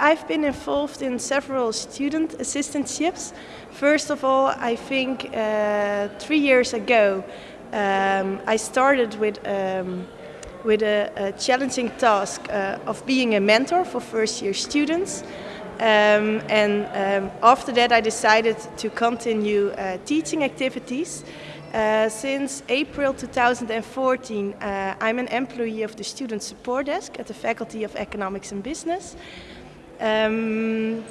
I've been involved in several student assistantships. First of all, I think uh, three years ago um, I started with, um, with a, a, challenging task uh, of being a mentor for first year students. Um, and um, after that I decided to continue uh, teaching activities. Uh, since April 2014 uh, I'm an employee of the Student Support Desk at the Faculty of Economics and Business. Um,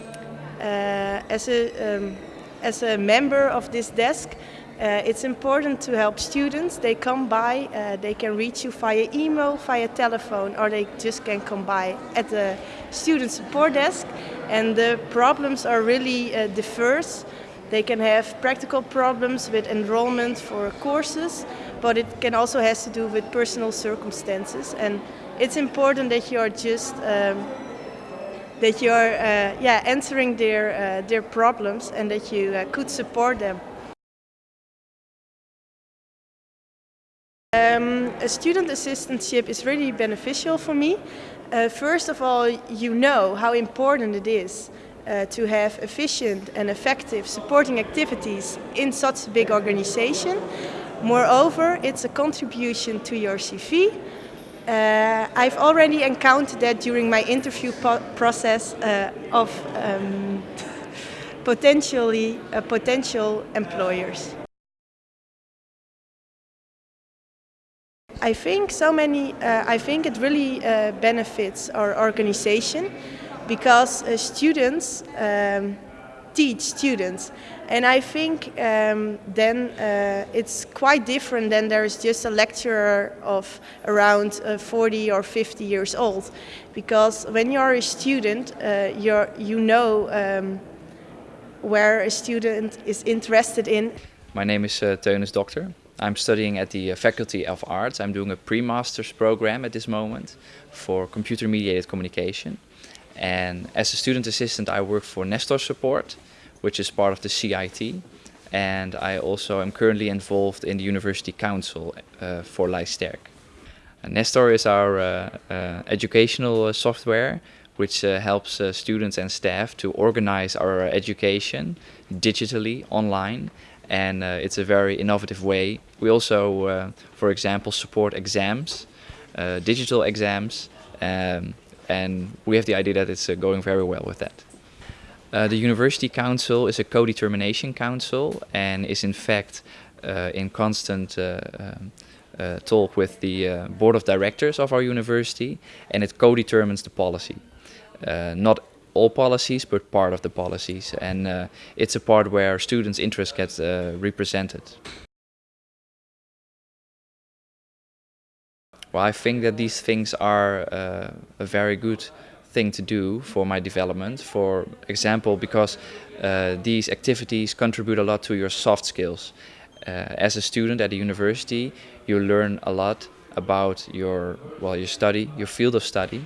uh, as, a, um, as a member of this desk, uh, it's important to help students. They come by, uh, they can reach you via email, via telephone, or they just can come by at the student support desk. And the problems are really diverse. They can have practical problems with enrollment for courses, but it can also has to do with personal circumstances. And it's important that you are just um, that you're uh, yeah, answering their, uh, their problems and that you uh, could support them. Um, a student assistantship is really beneficial for me. Uh, first of all, you know how important it is uh, to have efficient and effective supporting activities in such a big organization. Moreover, it's a contribution to your CV uh, I've already encountered that during my interview process uh, of um, potentially uh, potential employers. I think so many. Uh, I think it really uh, benefits our organization because uh, students um, teach students. And I think um, then uh, it's quite different than there's just a lecturer of around uh, 40 or 50 years old. Because when you're a student, uh, you're, you know um, where a student is interested in. My name is uh, Teunis Doctor. I'm studying at the uh, Faculty of Arts. I'm doing a pre-master's program at this moment for computer-mediated communication. And as a student assistant, I work for Nestor Support, which is part of the CIT. And I also am currently involved in the University Council uh, for Lijst Sterk. Nestor is our uh, uh, educational uh, software which uh, helps uh, students and staff to organize our education digitally online and it's a very innovative way. We also, for example, support exams, digital exams um, and we have the idea that it's going very well with that. Uh, the University Council is a co-determination council and is in fact uh, in constant uh, um, uh talk with the uh, board of directors of our university and it co-determines the policy. Uh, not all policies but part of the policies and it's a part where students' interest gets represented. Well, I think that these things are a very good thing to do for my development. For example, because uh, these activities contribute a lot to your soft skills. Uh, as a student at a university, you learn a lot about your well, your study, your field of study,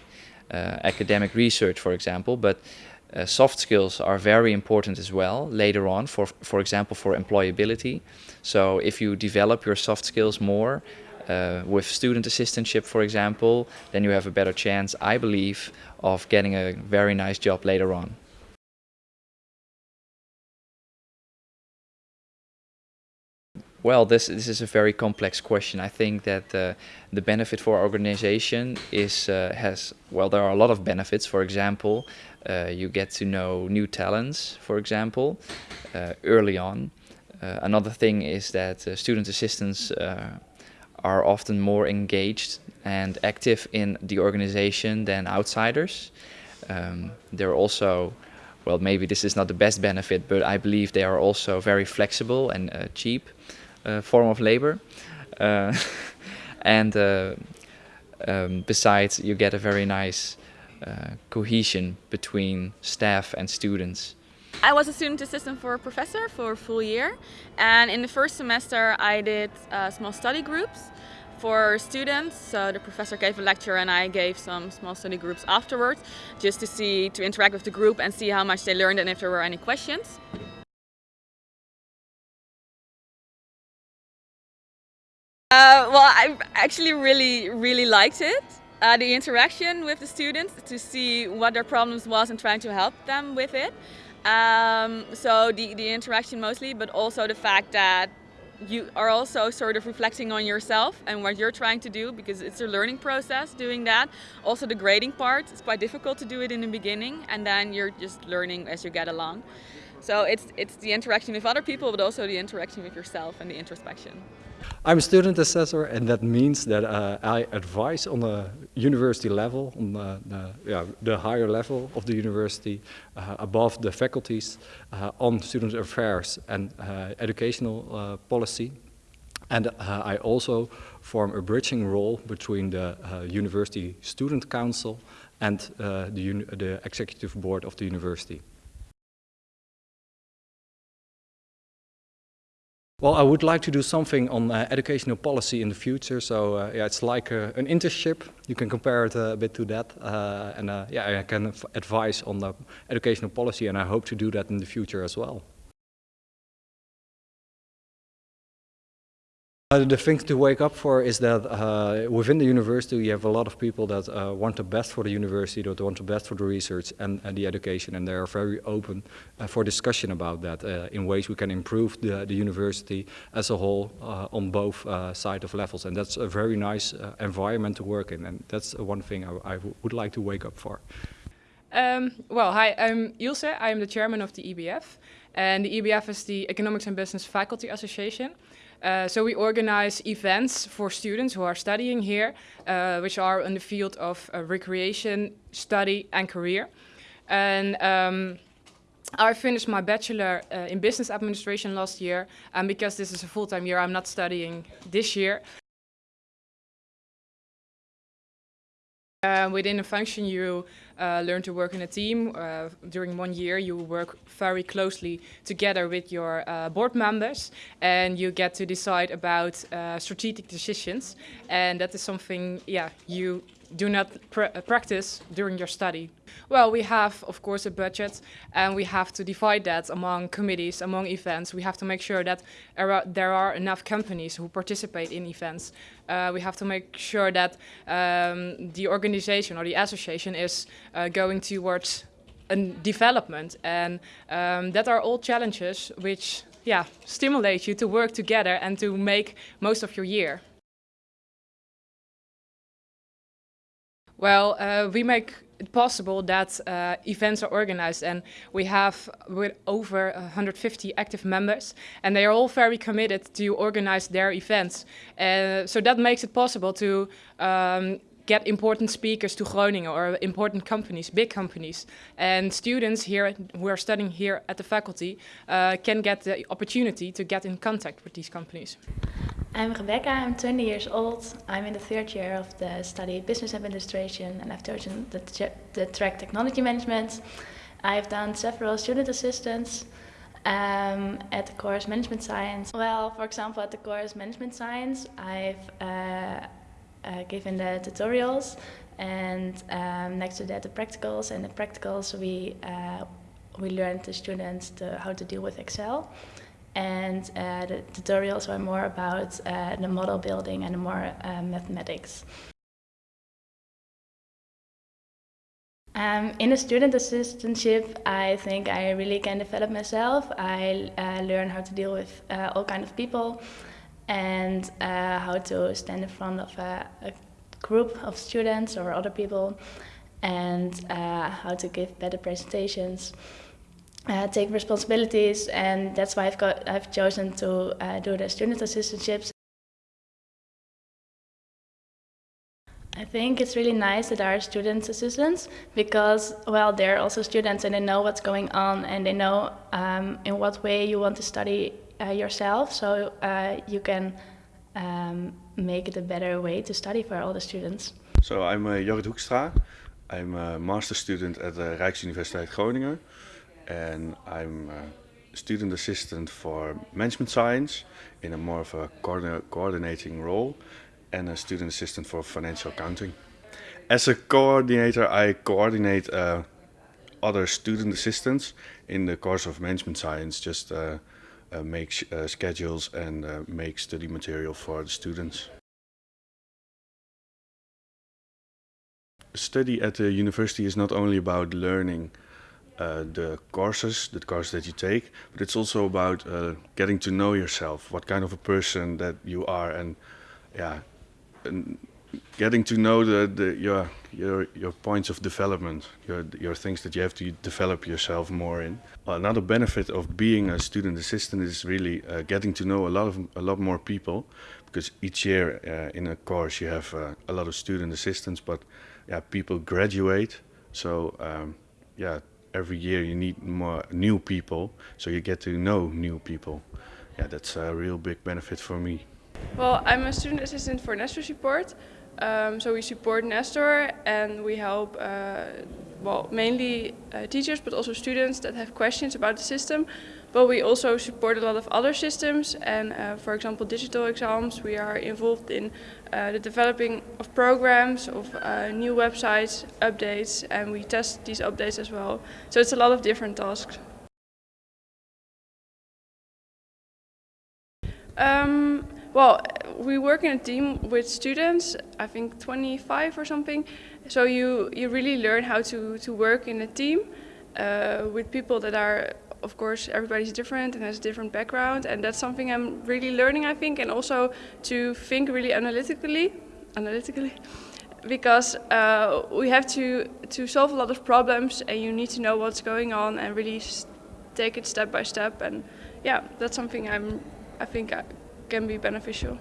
uh, academic research, for example. But uh, soft skills are very important as well later on, for for example, for employability. So if you develop your soft skills more, uh, with student assistantship, for example, then you have a better chance, I believe, of getting a very nice job later on. Well, this, this is a very complex question. I think that uh, the benefit for our organization is uh, has well, there are a lot of benefits. For example, uh, you get to know new talents, for example, uh, early on. Uh, another thing is that uh, student assistants are often more engaged and active in the organization than outsiders. Um, they're also, well, maybe this is not the best benefit, but I believe they are also very flexible and uh, cheap uh, form of labor. Uh, and uh, um, besides, you get a very nice uh, cohesion between staff and students. I was a student assistant for a professor for a full year and in the first semester I did uh, small study groups for students. So the professor gave a lecture and I gave some small study groups afterwards just to see, to interact with the group and see how much they learned and if there were any questions. Uh, well, I actually really, really liked it. uh, the interaction with the students to see what their problems was and trying to help them with it. Um, so the, the interaction mostly, but also the fact that you are also sort of reflecting on yourself and what you're trying to do because it's a learning process doing that. Also the grading part, it's quite difficult to do it in the beginning and then you're just learning as you get along. So it's, it's the interaction with other people but also the interaction with yourself and the introspection. I'm a student assessor and that means that uh, I advise on the university level, on the, the, yeah, the higher level of the university, uh, above the faculties, uh, on student affairs and uh, educational uh, policy. And uh, I also form a bridging role between the University Student Council and the, the executive board of the university. Well, I would like to do something on uh, educational policy in the future. So uh, yeah, it's like uh, an internship. You can compare it uh, a bit to that. Uh, and uh, yeah, I can advise on the educational policy and I hope to do that in the future as well. Uh, the thing to wake up for is that uh, within the university you have a lot of people that uh, want the best for the university, that want the best for the research and, and the education and they are very open uh, for discussion about that uh, in ways we can improve the, the university as a whole uh, on both sides of levels and that's a very nice environment to work in and that's one thing I, I would like to wake up for. Um, well, hi, I'm Ilse. I am the chairman of the EBF. And the EBF is the Economics and Business Faculty Association. Uh, so we organize events for students who are studying here, uh, which are in the field of uh, recreation, study and career. And um, I finished my bachelor uh, in business administration last year. And because this is a full-time year, I'm not studying this year. Uh, within a function, you uh, learn to work in a team. Uh, during one year, you work very closely together with your uh, board members, and you get to decide about uh, strategic decisions. And that is something, yeah, you do not pr uh, practice during your study? Well, we have, of course, a budget and we have to divide that among committees, among events. We have to make sure that there are enough companies who participate in events. Uh, we have to make sure that um, the organization or the association is uh, going towards a development and um, that are all challenges which yeah, stimulate you to work together and to make most of your year. Well, uh, we make it possible that uh, events are organized and we have with over 150 active members and they are all very committed to organize their events. Uh, so that makes it possible to um, get important speakers to Groningen or important companies, big companies. And students here who are studying here at the faculty uh, can get the opportunity to get in contact with these companies. I'm Rebecca, I'm 20 years old. I'm in the third year of the study Business Administration and I've chosen the, the track Technology Management. I've done several student assistants um, at the course Management Science. Well, for example, at the course Management Science, I've uh, uh, given the tutorials and um, next to that the practicals and the practicals we uh, we learned the students to, how to deal with Excel and uh, the tutorials were more about uh, the model building and more uh, mathematics. Um, in a student assistantship, I think I really can develop myself. I uh, learn how to deal with uh, all kind of people and uh, how to stand in front of a, a, group of students or other people and how to give better presentations uh, take responsibilities and that's why I've got I've chosen to uh, do the student assistantships. I think it's really nice that there are student assistants because well they're also students and they know what's going on and they know um, in what way you want to study uh, yourself so uh, you can um, make it a better way to study for all the students. So I'm uh, Jorrit Hoekstra. I'm a master student at the Rijksuniversiteit Groningen and I'm a student assistant for management science in a more of a coordinating role and a student assistant for financial accounting. As a coordinator, I coordinate uh, other student assistants in the course of management science, just uh, uh, make uh, schedules and uh, make study material for the students. study at the university is not only about learning the courses, the courses that you take, but it's also about uh, getting to know yourself, what kind of a person that you are, and yeah, and getting to know the, the your your your points of development, your your things that you have to develop yourself more in. Another benefit of being a student assistant is really uh, getting to know a lot of a lot more people, because each year uh, in a course you have uh, a lot of student assistants, but yeah, people graduate, so um, yeah, every year you need more new people, so you get to know new people. Yeah, that's a real big benefit for me. Well, I'm a student assistant for Nestor Support. Um, so we support Nestor and we help, uh, well, mainly uh, teachers, but also students that have questions about the system. But we also support a lot of other systems and, uh, for example, digital exams. We are involved in uh, the developing of programs, of uh, new websites, updates, and we test these updates as well. So it's a lot of different tasks. Um, well, we work in a team with students, I think 25 or something. So you, you really learn how to, to work in a team uh, with people that are, of course, everybody's different and has a different background. And that's something I'm really learning, I think, and also to think really analytically, analytically, because uh, we have to, to solve a lot of problems and you need to know what's going on and really take it step by step. And yeah, that's something I'm, I think I, can be beneficial.